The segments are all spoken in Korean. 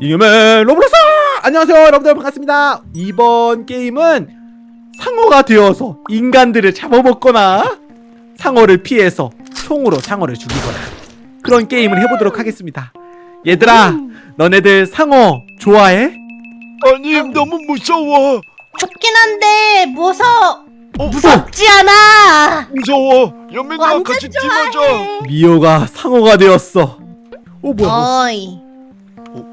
이겸의 로블록스! 안녕하세요 여러분들 반갑습니다 이번 게임은 상어가 되어서 인간들을 잡아먹거나 상어를 피해서 총으로 상어를 죽이거나 그런 게임을 해보도록 하겠습니다 얘들아 너네들 상어 좋아해? 아니 너무 무서워 좋긴 한데 무서 어, 무섭지 않아. 무서워 연민아 완전 같이 팀하자 좋아해. 미호가 상어가 되었어 어 뭐야 어이.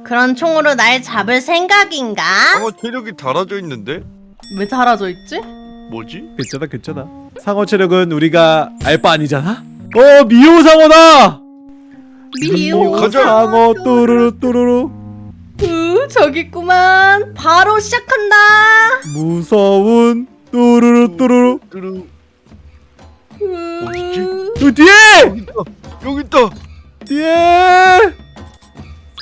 그런 총으로 날 잡을 생각인가? 상어 체력이 달아져 있는데 왜 달아져 있지? 뭐지? 괜찮아 괜찮아 상어 체력은 우리가 알 바 아니잖아 어 미호 상어다 미호 가자. 상어 뚜루루 뚜루루 으, 저기 있구만. 바로 시작한다. 무서운 뚜루루 뚜루루 뚜루 으, 어디지? 저 뒤에 여기 있다 여기 있다 뒤에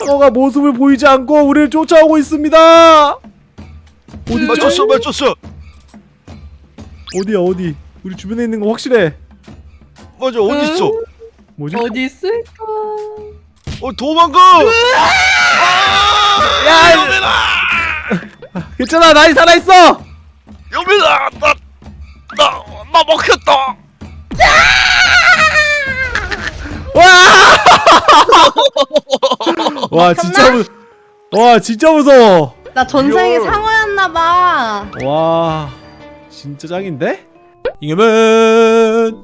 상어가 모습을 보이지 않고 우리를 쫓아오고 있습니다. 어디죠? 맞췄어 맞췄어. 어디야 어디? 우리 주변에 있는 거 확실해. 맞아 어디 있어? 뭐지? 어디 있을까? 어 도망가! 야 연민아! 괜찮아 나이 살아있어! 연민아 나 나 나 먹혔다 와! 와 진짜 무... 와 진짜 무서워 나 전생에 이걸. 상어였나 봐. 와 진짜 짱인데? 이겸은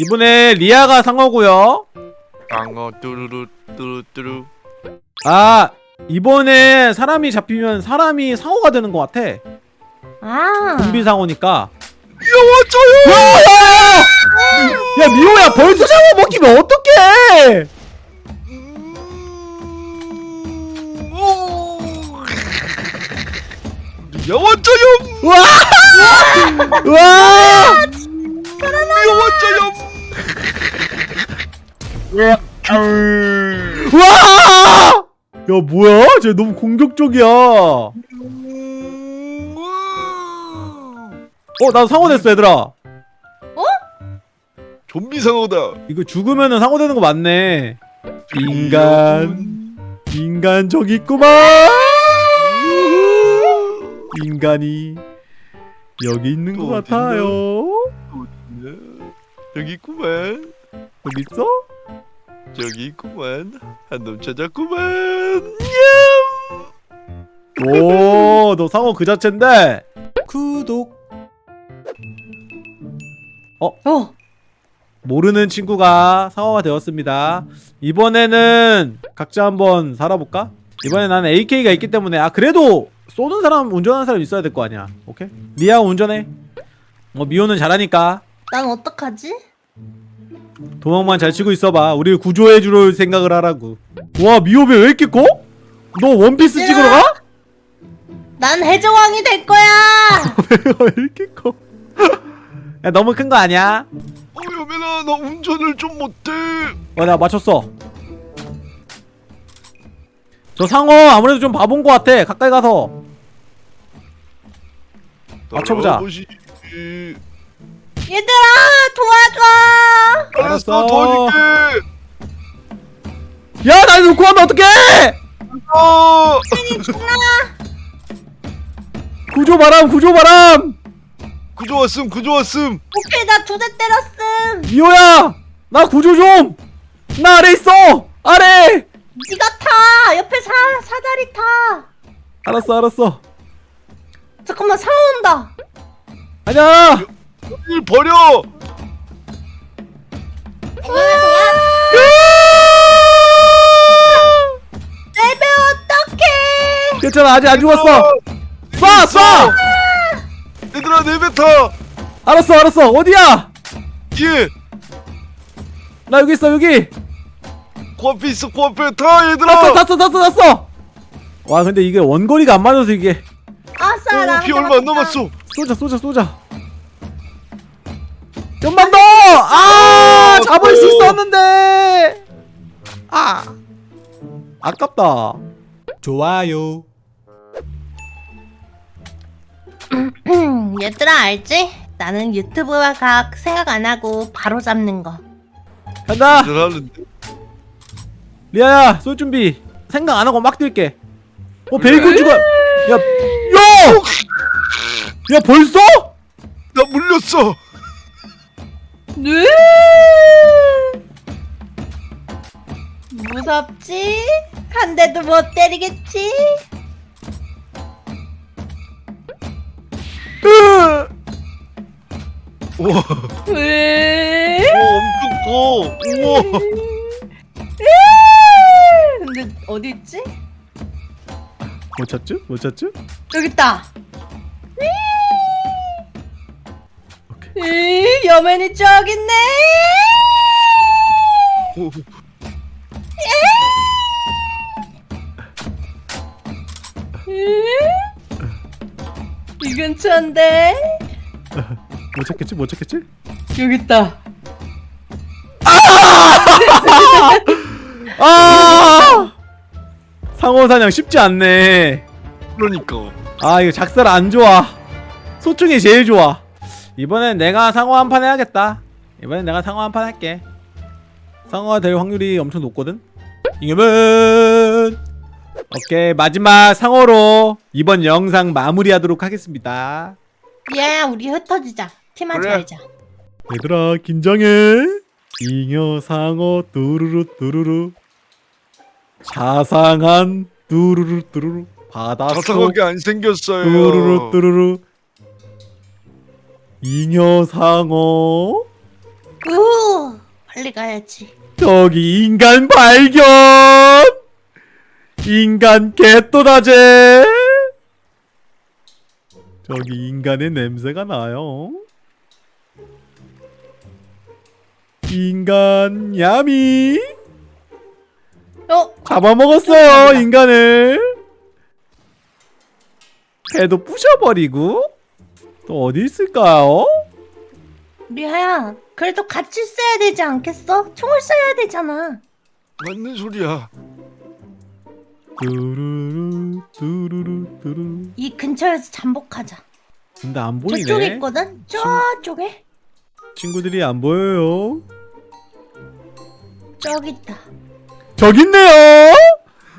이번에 리아가 상어고요 상어 뚜루루 뚜루 뚜루 아 이번에 사람이 잡히면 사람이 상어가 되는 것 같아 아. 좀비 상어니까 영화줘요 야, 야 미호야 벌써 상어 먹히면 어떡해 영화줘요 와! 와! 영화줘요 와! 야 뭐야? 쟤 너무 공격적이야 어 나 상어 됐어 얘들아 좀비 상어다 이거 죽으면은 상어 되는 거 맞네 인간 인간 저기 있구만 인간이 여기 있는 것? 같아요. 여기 있구만. 어디 있어? 저기 있구만. 한 놈 찾았구만. 오 너 상어 그 자체인데? 구독. 어. 모르는 친구가 상어가 되었습니다. 이번에는 각자 한번 살아볼까? 이번에 나는 AK가 있기 때문에 아 그래도 쏘는 사람 운전하는 사람 있어야 될 거 아니야 오케이? 리아 운전해 어 미호는 잘하니까 난 어떡하지? 도망만 잘 치고 있어봐 우리를 구조해 줄 생각을 하라고 와 미호 배 왜 이렇게 커? 너 원피스 얘들아! 찍으러 가? 난 해적왕이 될 거야. 배가 왜 이렇게 커? 야 너무 큰 거 아니야? 어 여민아 나 운전을 좀 못해 와나 맞췄어 저 상어 아무래도 좀 바본 거 같아. 가까이 가서. 맞춰보자. 얘들아 도와줘. 알았어. 도와줄게. 야날 놓고 하면 어떡해! 어. 구조 바람 구조 바람! 구조 왔음 구조 왔음. 오케이 나 두 대 때렸음. 미호야 나 구조 좀나 아래 있어! 아래 네가 타. 옆에 사 사다리 타. 알았어 알았어. 잠깐만 상어 온다. 아니야! 일 버려! 레벨 어떡해? 괜찮아 아직 안 죽었어. 쏴 쏴! 얘들아 내뱉어 알았어 알았어. 어디야? 뒤에! 나 여기 있어 여기 코앞에 있어 코앞에 타 얘들아! 탔어 탔어 탔어 탔어! 와 근데 이게 원거리가 안 맞아서 이게. 아싸 어, 나피 얼마 안 남았어. 쏘자 쏘자 쏘자. 좀만 더 아 잡을 수 있었는데! 아 아깝다. 좋아요. 음, 얘들아 알지? 나는 유튜브와 각 생각 안 하고 바로 잡는 거. 간다 리아야 쏠 준비 생각 안 하고 막 뛸게 어 베이컨 야, 야, 야! 야 벌써? 나 물렸어. 네? 무섭지? 한 대도 못 때리겠지? 으! 우와, 왜? 우와 엄청 커. 우와. 근데 어디 있지? 못 찾죠? 못 찾죠? 여기 있다. 오케이. 이 여맨이 저기 있네. 오, 이 근처인데 못 찾겠지? 못 찾겠지? 여기 있다. 아! 상어 사냥 쉽지 않네. 그러니까. 아 이거 작살 안 좋아. 소중이 제일 좋아. 이번엔 내가 상어 한 판 해야겠다. 이번엔 내가 상어 한 판 할게. 상어가 될 확률이 엄청 높거든. 잉여맨. 오케이 마지막 상어로 이번 영상 마무리하도록 하겠습니다. 야 우리 흩어지자. 팀하지 그래. 말자. 얘들아 긴장해. 잉여 상어 뚜루루 뚜루루. 자상한 뚜루루 뚜루루. 바닷속 자상하게 안 생겼어요. 뚜루루 뚜루루 잉여상어 우 빨리 가야지. 저기 인간 발견 인간 개또다제 저기 인간의 냄새가 나요 인간 야미 어 잡아먹었어요 인간을 배도 부셔버리고 또 어디 있을까요? 리아야 그래도 같이 써야 되지 않겠어? 총을 써야 되잖아. 맞는 소리야. 뚜루루 뚜루루 뚜루루 이 근처에서 잠복하자. 근데 안 보이네 저쪽에 있거든. 저쪽에 친구들이 안 보여요 저기 있다. 저기 있네요.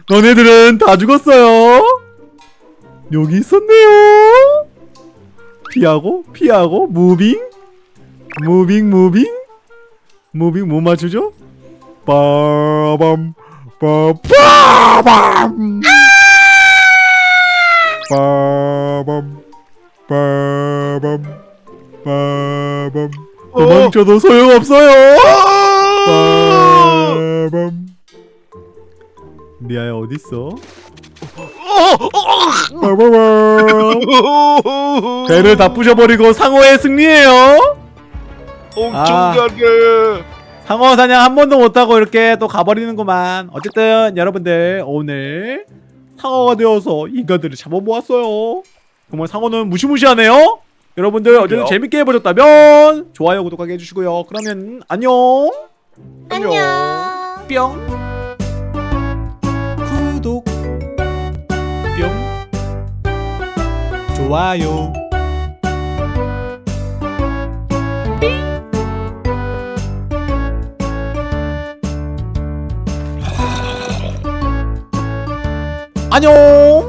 너네들은 다 죽었어요. 여기 있었네요. 피하고 피하고 moving. moving moving. moving 못 맞추죠? 빠밤 빠밤. 빠밤 빠밤 빠밤. 도망쳐도 소용없어요. 아! 빠밤 리아야 어딨어? 어, 빠바밤 어. 배를 다 부셔버리고 상어의 승리예요 엄청 아. 상어 사냥 한 번도 못하고 이렇게 또 가버리는구만 어쨌든 여러분들 오늘 상어가 되어서 인간들을 잡아보았어요 정말 상어는 무시무시하네요 여러분들 어쨌든 그래요? 재밌게 해보셨다면 좋아요 구독하게 해주시고요 그러면 안녕 안녕. 뿅 좋아요. 안녕